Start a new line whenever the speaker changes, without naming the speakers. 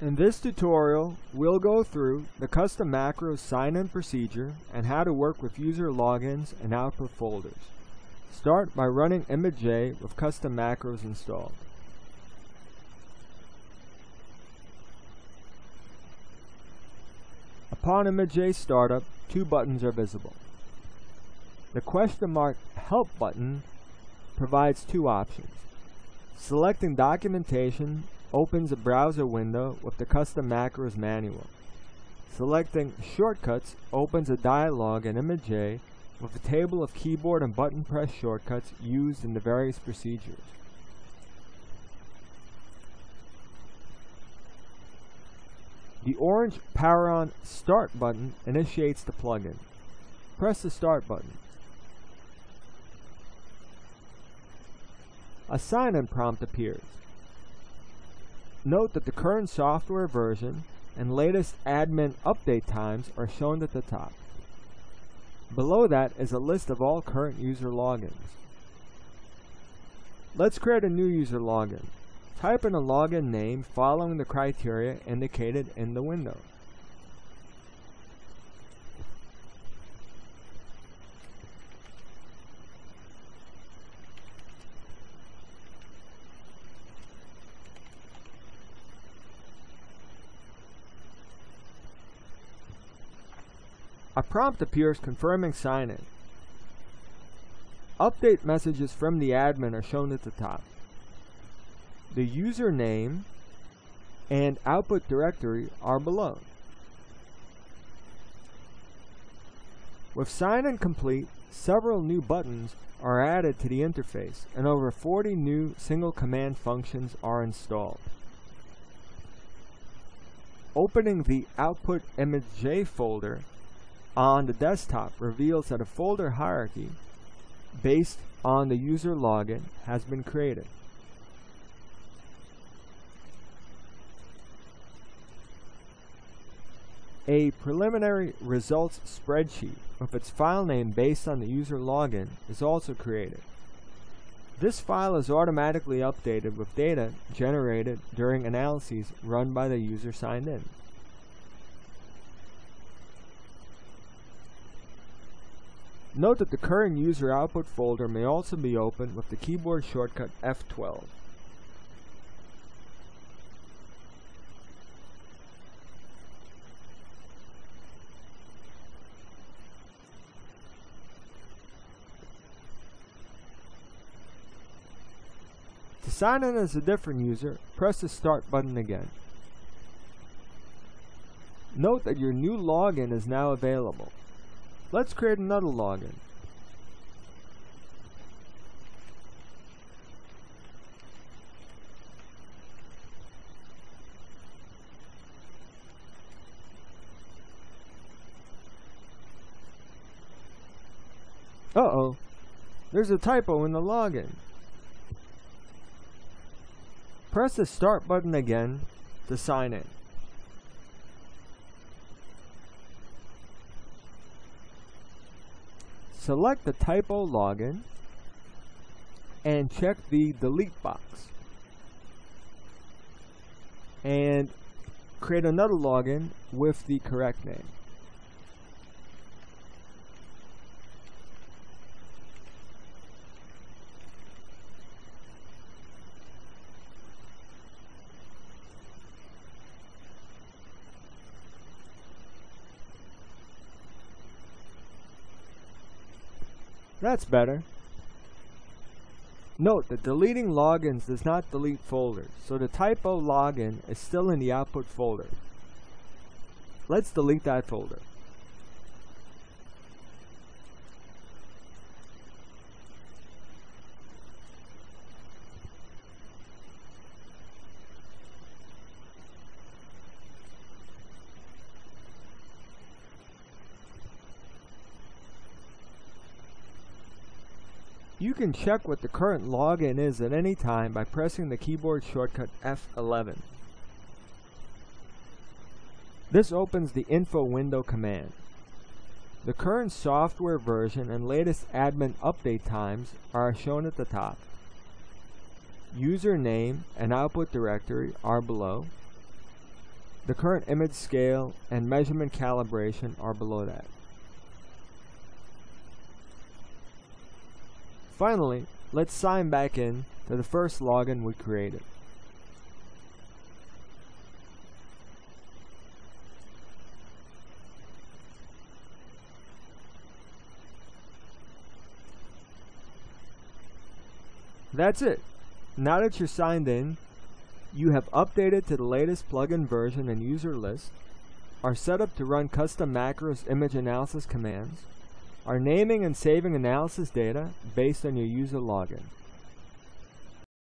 In this tutorial, we'll go through the custom macros sign-in procedure and how to work with user logins and output folders. Start by running ImageJ with custom macros installed. Upon ImageJ startup, two buttons are visible. The question mark Help button provides two options. Selecting Documentation opens a browser window with the custom macros manual. Selecting Shortcuts opens a dialog in ImageJ with a table of keyboard and button press shortcuts used in the various procedures. The orange Power On Start button initiates the plugin. Press the Start button. A sign-in prompt appears. Note that the current software version and latest admin update times are shown at the top. Below that is a list of all current user logins. Let's create a new user login. Type in a login name following the criteria indicated in the window. A prompt appears confirming sign-in. Update messages from the admin are shown at the top. The username and output directory are below. With sign-in complete, several new buttons are added to the interface and over 40 new single command functions are installed. Opening the output ImageJ folder on the desktop reveals that a folder hierarchy based on the user login has been created. A preliminary results spreadsheet with its file name based on the user login is also created. This file is automatically updated with data generated during analyses run by the user signed in. Note that the current user output folder may also be opened with the keyboard shortcut F12. To sign in as a different user, press the Start button again. Note that your new login is now available. Let's create another login. Uh-oh, there's a typo in the login. Press the start button again to sign in. Select the typo login and check the delete box and create another login with the correct name. That's better. Note that deleting logins does not delete folders, so the typo login is still in the output folder. Let's delete that folder. You can check what the current login is at any time by pressing the keyboard shortcut F11. This opens the info window command. The current software version and latest admin update times are shown at the top. Username and output directory are below. The current image scale and measurement calibration are below that. Finally, let's sign back in to the first login we created. That's it. Now that you're signed in, you have updated to the latest plugin version and user list, are set up to run custom macros image analysis commands, are naming and saving analysis data based on your user login.